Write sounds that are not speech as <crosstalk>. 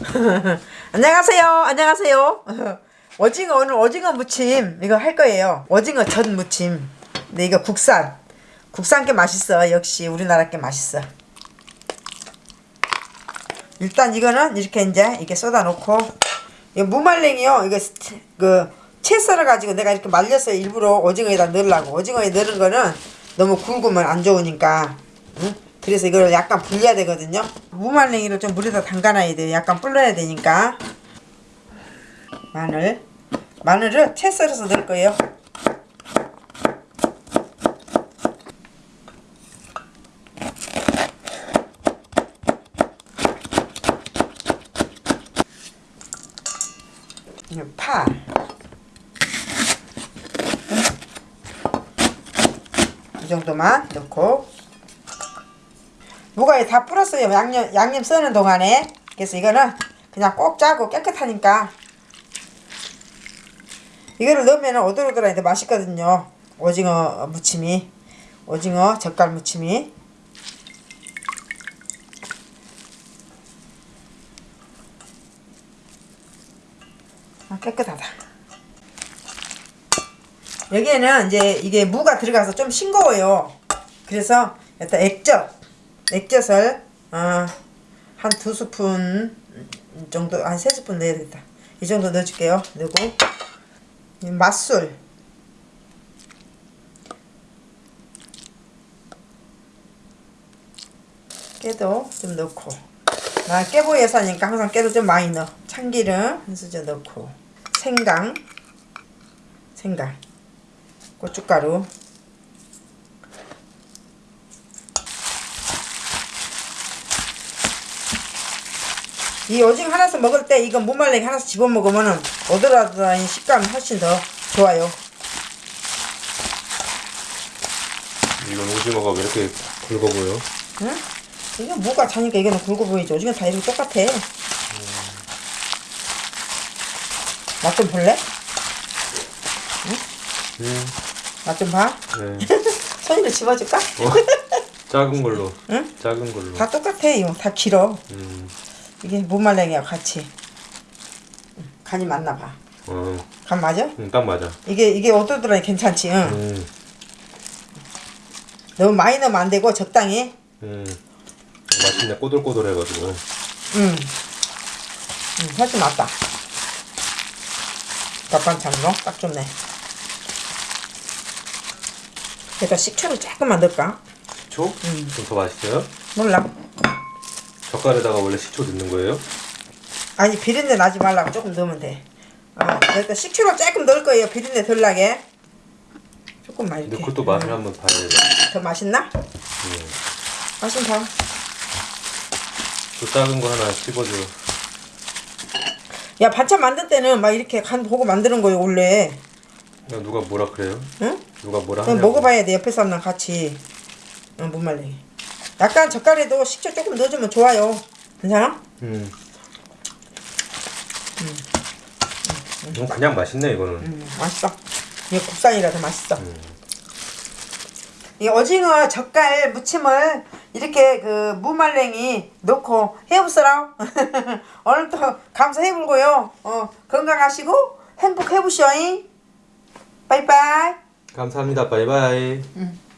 <laughs> 안녕하세요. 안녕하세요. <laughs> 오징어 오늘 오징어 무침 이거 할 거예요. 오징어 전 무침. 근데 이거 국산. 국산 게 맛있어. 역시 우리나라 게 맛있어. 일단 이거는 이렇게 이제 이렇게 쏟아 놓고 이거 무말랭이요. 이거 스트- 그채 썰어 가지고 내가 이렇게 말려서 일부러 오징어에다 넣으려고. 오징어에 넣은 거는 너무 굵으면 안 좋으니까. 응? 그래서 이걸 약간 불려야 되거든요. 무말랭이를 좀 물에다 담가놔야 돼요. 약간 불러야 되니까. 마늘. 마늘을 채 썰어서 넣을 거예요. 파. 이 정도만 넣고 무가에 다 불었어요. 양념 양념 쓰는 동안에. 그래서 이거는 그냥 꼭 짜고 깨끗하니까 이거를 넣으면 오돌오돌하는데 맛있거든요. 오징어 무침이 오징어 젓갈 무침이 아, 깨끗하다. 여기에는 이제 이게 무가 들어가서 좀 싱거워요. 그래서 일단 액젓, 액젓을 어, 한두 스푼 정도, 한 세 스푼 넣어야 되겠다. 이 정도 넣어줄게요. 이 맛술, 깨도 좀 넣고 나 깨보 예사니까 항상 깨도 좀 많이 넣어. 참기름 한 수저 넣고 생강, 생강, 고춧가루. 이 오징어 하나씩 먹을 때 이거 무말랭이 하나씩 집어 먹으면 오돌오돌한 식감이 훨씬 더 좋아요. 이건 오징어가 왜 이렇게 굵어 보여? 응? 이게 무가 자니까 이거는 굵어 보이죠. 오징어 다 이렇게 똑같아. 맛 좀 볼래? 음, 맛좀 봐. 네. <laughs> 손으로 집어줄까? 어? 작은 걸로. 응? 작은 걸로. 다 똑같아 이거 다 길어 음, 이게 무말랭이야 같이 응, 간이 맞나 봐. 어, 간 맞아? 음, 딱 맞아. 이게 이게 오돌오돌하니 괜찮지? 응. 음, 너무 많이 넣으면 안 되고 적당히. 음. 맛있네. 꼬들꼬들해가지고. 응. 응, 훨씬 낫다. 밥반찬으로 딱 좋네. 여기다 식초를 조금만 넣을까? 식초? 음. 좀더 맛있어요? 몰라. 젓갈에다가 원래 식초 넣는 거예요? 아니 비린내 나지 말라고 조금 넣으면 돼. 어, 여기다 식초를 조금 넣을 거예요. 비린내 덜 나게. 조금만 근데 이렇게. 그것도 맛을 한번 봐야 돼. 더 맛있나? 음. 봐. 또 작은 거 하나 씹어줘. 야 반찬 만들 때는 막 이렇게 간 보고 만드는 거예요 원래. 야, 누가 뭐라 그래요? 응? 누가 뭐라 하냐고. 먹어봐야 돼 옆에 사람랑 같이. 응, 못 말래. 약간 젓갈에도 식초 조금 넣어주면 좋아요. 괜찮아? 음. 음, 그냥 맛있네 이거는. 음, 맛있어. 이게 국산이라 더 맛있어. 음. 이 오징어 젓갈 무침을 이렇게 그 무말랭이 넣고 해보시라. 오늘도 감사해불고요. 어, 건강하시고 행복해보시오잉. 빠이빠이. 감사합니다. 바이바이. 응.